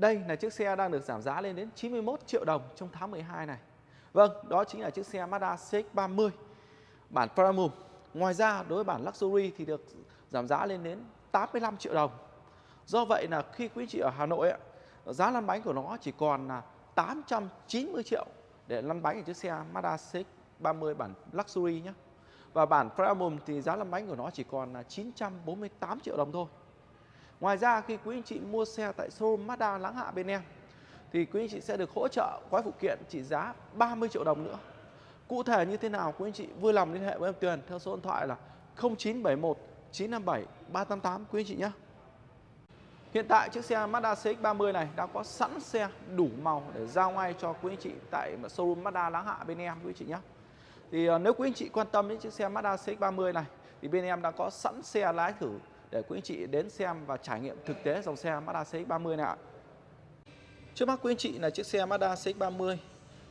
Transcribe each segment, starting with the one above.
đây là chiếc xe đang được giảm giá lên đến 91 triệu đồng trong tháng 12 này. Vâng, đó chính là chiếc xe Mazda CX-30 bản Premium. Ngoài ra đối với bản Luxury thì được giảm giá lên đến 85 triệu đồng. Do vậy là khi quý chị ở Hà Nội giá lăn bánh của nó chỉ còn là 890 triệu để lăn bánh ở chiếc xe Mazda CX-30 bản Luxury nhé. Và bản Premium thì giá lăn bánh của nó chỉ còn là 948 triệu đồng thôi. Ngoài ra, khi quý anh chị mua xe tại showroom Mazda Láng Hạ bên em, thì quý anh chị sẽ được hỗ trợ gói phụ kiện trị giá 30 triệu đồng nữa. Cụ thể như thế nào, quý anh chị vui lòng liên hệ với em Tuyền theo số điện thoại là 0971 957 388 quý anh chị nhé. Hiện tại chiếc xe Mazda CX-30 này đã có sẵn xe đủ màu để giao ngay cho quý anh chị tại showroom Mazda Láng Hạ bên em, quý anh chị nhé. Thì ờ, nếu quý anh chị quan tâm đến chiếc xe Mazda CX-30 này, thì bên em đã có sẵn xe lái thử để quý anh chị đến xem và trải nghiệm thực tế dòng xe Mazda CX-30 này ạ. Trước mắt quý anh chị là chiếc xe Mazda CX-30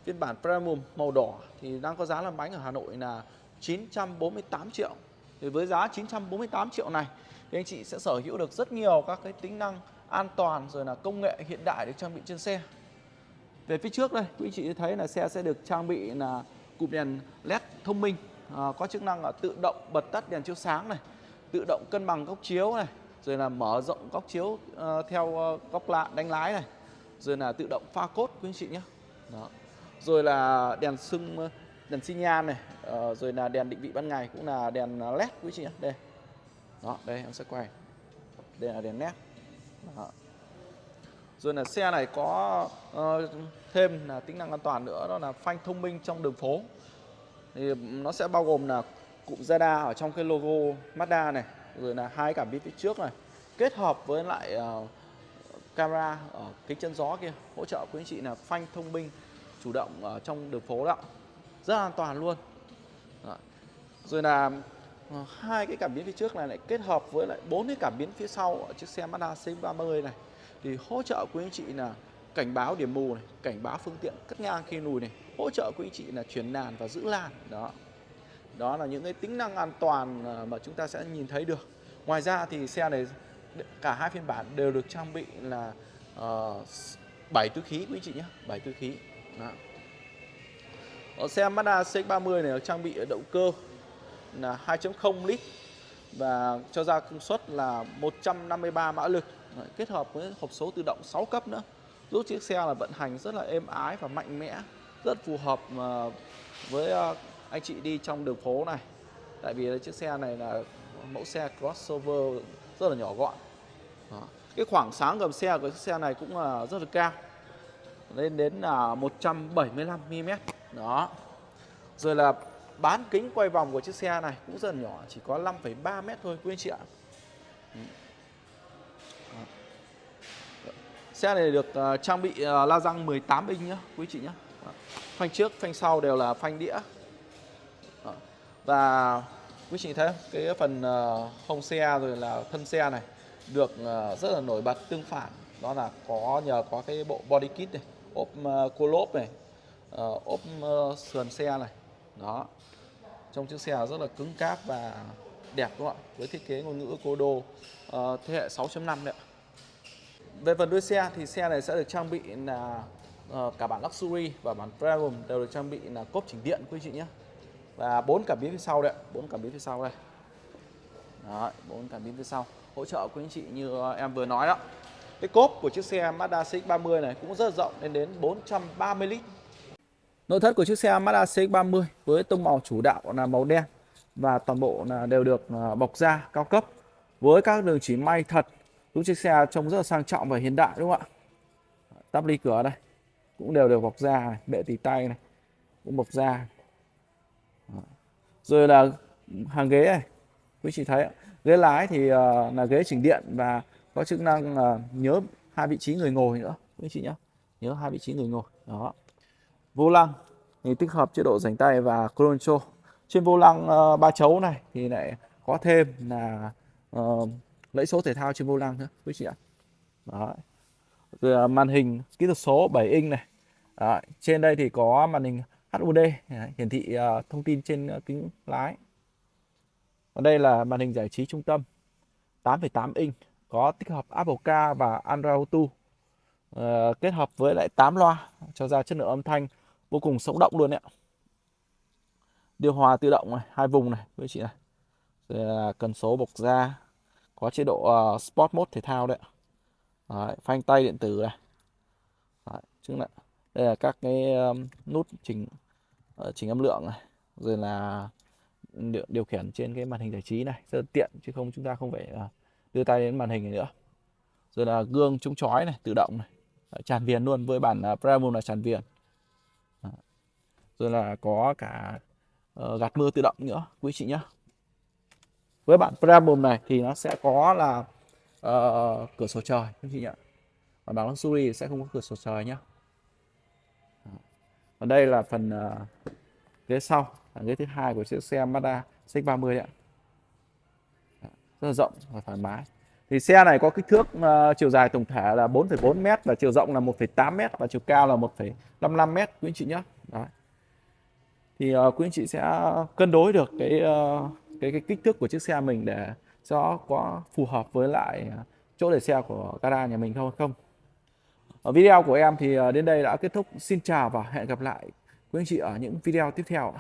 phiên bản Premium màu đỏ thì đang có giá làm bánh ở Hà Nội là 948 triệu. Thì với giá 948 triệu này thì anh chị sẽ sở hữu được rất nhiều các cái tính năng an toàn rồi là công nghệ hiện đại được trang bị trên xe. Về phía trước đây, quý anh chị thấy là xe sẽ được trang bị là cụm đèn LED thông minh à, có chức năng là tự động bật tắt đèn chiếu sáng này, tự động cân bằng góc chiếu này, rồi là mở rộng góc chiếu uh, theo uh, góc lạ đánh lái này, rồi là tự động pha cốt quý anh chị nhé. Đó. Rồi là đèn sưng ờ, đèn xi nhan này, uh, rồi là đèn định vị ban ngày cũng là đèn LED quý chị nhé. Đây. Đó, đây em sẽ quay. Đây là đèn LED. Đó. Rồi là xe này có uh, thêm là tính năng an toàn nữa đó là phanh thông minh trong đường phố. Thì nó sẽ bao gồm là cụm radar ở trong cái logo Mazda này, rồi là hai cảm biến phía trước này, kết hợp với lại uh, camera ở kính chân gió kia hỗ trợ quý anh chị là phanh thông minh chủ động ở trong đường phố đó rất an toàn luôn đó. rồi là ờ, hai cái cảm biến phía trước này lại kết hợp với lại bốn cái cảm biến phía sau ở chiếc xe Mazda CX-30 này thì hỗ trợ quý anh chị là cảnh báo điểm mù này, cảnh báo phương tiện cắt ngang khi lùi này, hỗ trợ quý anh chị là chuyển làn và giữ làn. Đó. Đó là những cái tính năng an toàn ờ, mà chúng ta sẽ nhìn thấy được. Ngoài ra thì xe này cả hai phiên bản đều được trang bị là ờ, uh, 7 túi khí quý chị nhé, 7 túi khí. Đó. Ở xe Mazda CX-30 này trang bị động cơ là 2.0 lít và cho ra công suất là 153 mã lực kết hợp với hộp số tự động 6 cấp nữa giúp chiếc xe là vận hành rất là êm ái và mạnh mẽ rất phù hợp với anh chị đi trong đường phố này. Tại vì chiếc xe này là mẫu xe crossover rất là nhỏ gọn. Đó. cái khoảng sáng gầm xe của chiếc xe này cũng là rất là cao. Lên đến là 175 mm đó. Rồi là bán kính quay vòng của chiếc xe này cũng rất là nhỏ chỉ có 5,3 mét thôi quý anh chị ạ. Xe này được à, trang bị à, la răng 18 inch nhá quý chị nhé phanh trước phanh sau đều là phanh đĩa và quý chị thấy cái phần ờ, hông xe rồi là thân xe này được ờ, rất là nổi bật tương phản. Đó là có nhờ có cái bộ body kit này ốp ờ, cô lốp này ốp sườn xe này. Đó. Trong chiếc xe rất là cứng cáp và đẹp đúng không ạ? Với thiết kế ngôn ngữ cô đô uh, thế hệ 6.5 đấy ạ. Về phần đuôi xe thì xe này sẽ được trang bị là uh, cả bản luxury và bản premium đều được trang bị là cốp chỉnh điện quý chị nhé và bốn cảm biến phía sau đấy bốn cảm biến phía sau đây. Đó bốn cảm biến phía sau. Hỗ trợ quý anh chị như em vừa nói đó. Cái cốp của chiếc xe Mazda CX-30 này cũng rất rộng lên đến 430 lít. Nội thất của chiếc xe Mazda CX-30 với tông màu chủ đạo là màu đen và toàn bộ là đều được à, bọc da cao cấp với các đường chỉ may thật. Giúp chiếc xe trông rất là sang trọng và hiện đại đúng không ạ? Tắp ly cửa đây cũng đều được bọc da này, bệ tì tay này cũng bọc da rồi là hàng ghế này quý chị thấy ghế lái thì uh, là ghế chỉnh điện và có chức năng uh, nhớ hai vị trí người ngồi nữa quý chị nhé nhớ hai vị trí người ngồi đó. Vô lăng thì tích hợp chế độ rảnh tay và control trên vô lăng uh, ba chấu này thì lại có thêm là uh, lẫy số thể thao trên vô lăng nữa quý chị ạ. Đó rồi uh, màn hình kỹ thuật số 7 inch này. Đó. trên đây thì có màn hình HUD hiển thị ờ, thông tin trên ờ, kính lái. Còn đây là màn hình giải trí trung tâm 8,8 inch có tích hợp Apple Car và Android Auto uh, kết hợp với lại 8 loa cho ra chất lượng âm thanh vô cùng sống động luôn ạ. Điều hòa tự động này hai vùng này với chị này. Rồi là cần số bộc da có chế độ uh, sport mode thể thao đấy, đấy phanh tay điện tử này. Đấy, chứng là đây là các cái nút chỉnh ờ, chỉnh âm lượng này rồi là điều, điều khiển trên cái màn hình giải trí này rất là tiện chứ không chúng ta không phải ờ, đưa tay đến màn hình này nữa. Rồi là gương chống chói này tự động này tràn viền luôn với bản ờ, Premium là tràn viền. Rồi là có cả gạt mưa tự động nữa quý chị nhé với bản Premium này thì nó sẽ có là uh, cửa sổ trời quý chị nhé còn bản Luxury sẽ không có cửa sổ trời nhé và đây là phần uh, ghế sau là ghế thứ hai của chiếc xe Mazda CX-30 ạ. Rất là rộng và thoải mái. Thì xe này có kích thước uh, chiều dài tổng thể là 4,4 m và chiều rộng là 1,8 m và chiều cao là 1,55 m quý anh chị nhé. Đấy. thì uh, quý anh chị sẽ cân đối được cái uh, cái cái kích thước của chiếc xe mình để cho có phù hợp với lại chỗ để xe của gara nhà mình không không? Ở video của em thì ờ, đến đây đã kết thúc. Xin chào và hẹn gặp lại quý anh chị ở những video tiếp theo